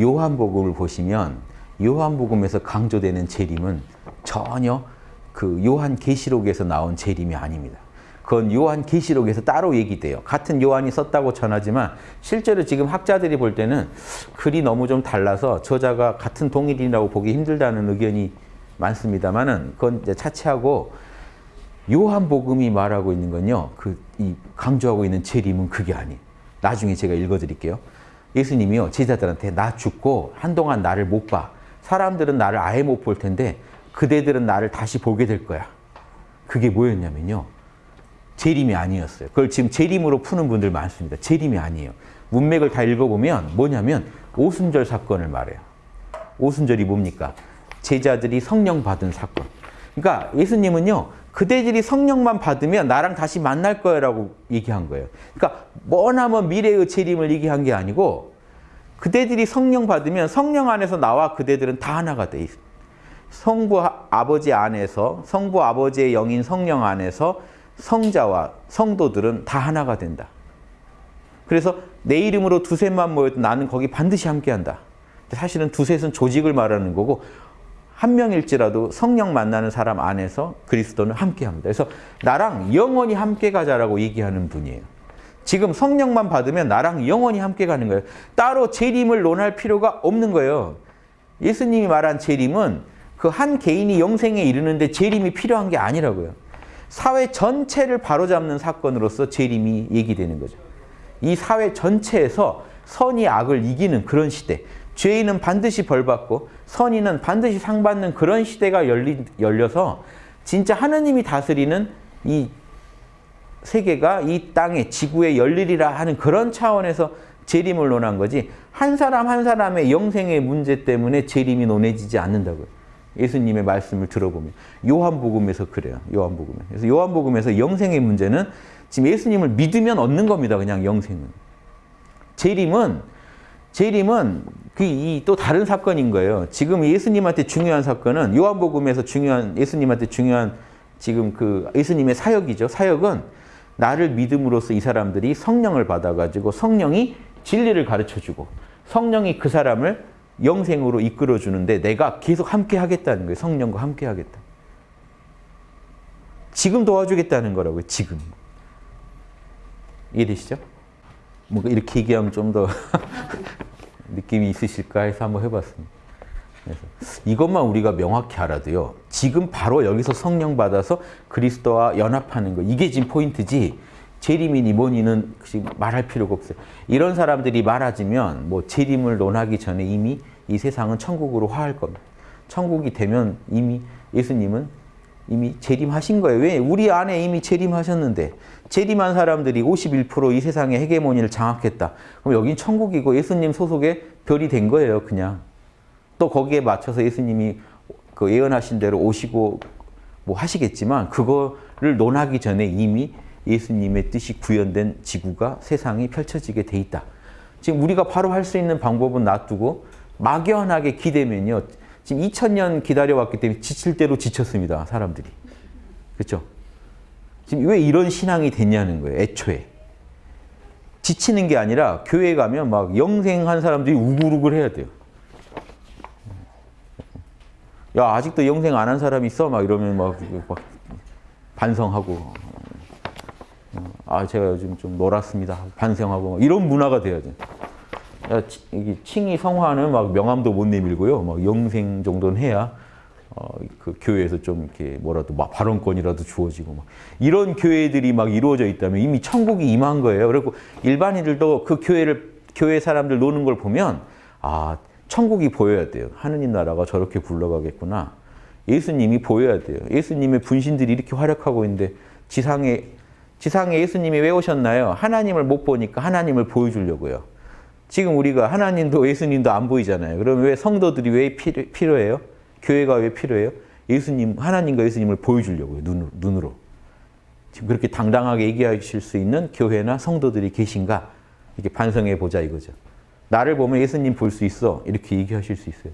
요한복음을 보시면 요한복음에서 강조되는 재림은 전혀 그 요한 계시록에서 나온 재림이 아닙니다. 그건 요한 계시록에서 따로 얘기돼요. 같은 요한이 썼다고 전하지만 실제로 지금 학자들이 볼 때는 글이 너무 좀 달라서 저자가 같은 동일이라고 보기 힘들다는 의견이 많습니다만은 그건 이제 차치하고 요한복음이 말하고 있는 건요. 그 이 강조하고 있는 재림은 그게 아니에요. 나중에 제가 읽어드릴게요. 예수님이요 제자들한테 나 죽고 한동안 나를 못 봐. 사람들은 나를 아예 못 볼 텐데 그대들은 나를 다시 보게 될 거야. 그게 뭐였냐면요. 재림이 아니었어요. 그걸 지금 재림으로 푸는 분들 많습니다. 재림이 아니에요. 문맥을 다 읽어보면 뭐냐면 오순절 사건을 말해요. 오순절이 뭡니까? 제자들이 성령 받은 사건. 그러니까 예수님은요. 그대들이 성령만 받으면 나랑 다시 만날 거라고 얘기한 거예요. 그러니까 머나먼 미래의 재림을 얘기한 게 아니고 그대들이 성령 받으면 성령 안에서 나와 그대들은 다 하나가 돼 있어요. 성부 아버지 안에서 성부 아버지의 영인 성령 안에서 성자와 성도들은 다 하나가 된다. 그래서 내 이름으로 두셋만 모여도 나는 거기 반드시 함께한다. 사실은 두셋은 조직을 말하는 거고 한 명일지라도 성령 만나는 사람 안에서 그리스도는 함께합니다. 그래서 나랑 영원히 함께 가자라고 얘기하는 분이에요. 지금 성령만 받으면 나랑 영원히 함께 가는 거예요. 따로 재림을 논할 필요가 없는 거예요. 예수님이 말한 재림은 그 한 개인이 영생에 이르는데 재림이 필요한 게 아니라고요. 사회 전체를 바로잡는 사건으로서 재림이 얘기되는 거죠. 이 사회 전체에서 선이 악을 이기는 그런 시대. 죄인은 반드시 벌받고 선인은 반드시 상받는 그런 시대가 열리, 열려서 진짜 하느님이 다스리는 이 세계가 이 땅에 지구에 열리리라 하는 그런 차원에서 재림을 논한 거지 한 사람 한 사람의 영생의 문제 때문에 재림이 논해지지 않는다고요. 예수님의 말씀을 들어보면 요한복음에서 그래요. 요한복음에. 그래서 요한복음에서 영생의 문제는 지금 예수님을 믿으면 얻는 겁니다. 그냥 영생은. 재림은 재림은 그또 다른 사건인 거예요. 지금 예수님한테 중요한 사건은 요한복음에서 중요한 예수님한테 중요한 지금 그 예수님의 사역이죠. 사역은 나를 믿음으로써 이 사람들이 성령을 받아가지고 성령이 진리를 가르쳐주고 성령이 그 사람을 영생으로 이끌어주는데 내가 계속 함께 하겠다는 거예요. 성령과 함께 하겠다. 지금 도와주겠다는 거라고요. 지금. 이해되시죠? 뭐 이렇게 얘기하면 좀 더 느낌이 있으실까 해서 한번 해봤습니다. 그래서 이것만 우리가 명확히 알아도요. 지금 바로 여기서 성령 받아서 그리스도와 연합하는 거 이게 지금 포인트지 재림이니 뭐니는 말할 필요가 없어요. 이런 사람들이 많아지면 뭐 재림을 논하기 전에 이미 이 세상은 천국으로 화할 겁니다. 천국이 되면 이미 예수님은 이미 재림하신 거예요. 왜? 우리 안에 이미 재림하셨는데 재림한 사람들이 51%이 세상의 헤게모니를 장악했다. 그럼 여긴 천국이고 예수님 소속의 별이 된 거예요. 그냥. 또 거기에 맞춰서 예수님이 그 예언하신 대로 오시고 뭐 하시겠지만 그거를 논하기 전에 이미 예수님의 뜻이 구현된 지구가 세상이 펼쳐지게 돼 있다. 지금 우리가 바로 할 수 있는 방법은 놔두고 막연하게 기대면요. 지금 2000년 기다려왔기 때문에 지칠 대로 지쳤습니다. 사람들이. 그렇죠? 지금 왜 이런 신앙이 됐냐는 거예요. 애초에. 지치는 게 아니라 교회 가면 막 영생한 사람들이 우글우글 해야 돼요. 야 아직도 영생 안 한 사람 있어? 막 이러면 막, 막 반성하고 아 제가 요즘 좀 놀았습니다. 반성하고 이런 문화가 돼야 돼. 야, 이 칭의 성화는 막 명함도 못 내밀고요. 막 영생 정도는 해야 어, 그 교회에서 좀 이렇게 뭐라도 막 발언권이라도 주어지고 막 이런 교회들이 막 이루어져 있다면 이미 천국이 임한 거예요. 그리고 일반인들도 그 교회를 교회 사람들 노는 걸 보면 아 천국이 보여야 돼요. 하느님 나라가 저렇게 굴러가겠구나. 예수님이 보여야 돼요. 예수님의 분신들이 이렇게 활약하고 있는데 지상에 지상에 예수님이 왜 오셨나요? 하나님을 못 보니까 하나님을 보여주려고요. 지금 우리가 하나님도 예수님도 안 보이잖아요. 그럼 왜 성도들이 왜 필요, 해요 교회가 왜 필요해요? 예수님, 하나님과 예수님을 보여주려고요. 눈으로, 눈으로. 지금 그렇게 당당하게 얘기하실 수 있는 교회나 성도들이 계신가? 이렇게 반성해 보자 이거죠. 나를 보면 예수님 볼 수 있어. 이렇게 얘기하실 수 있어요.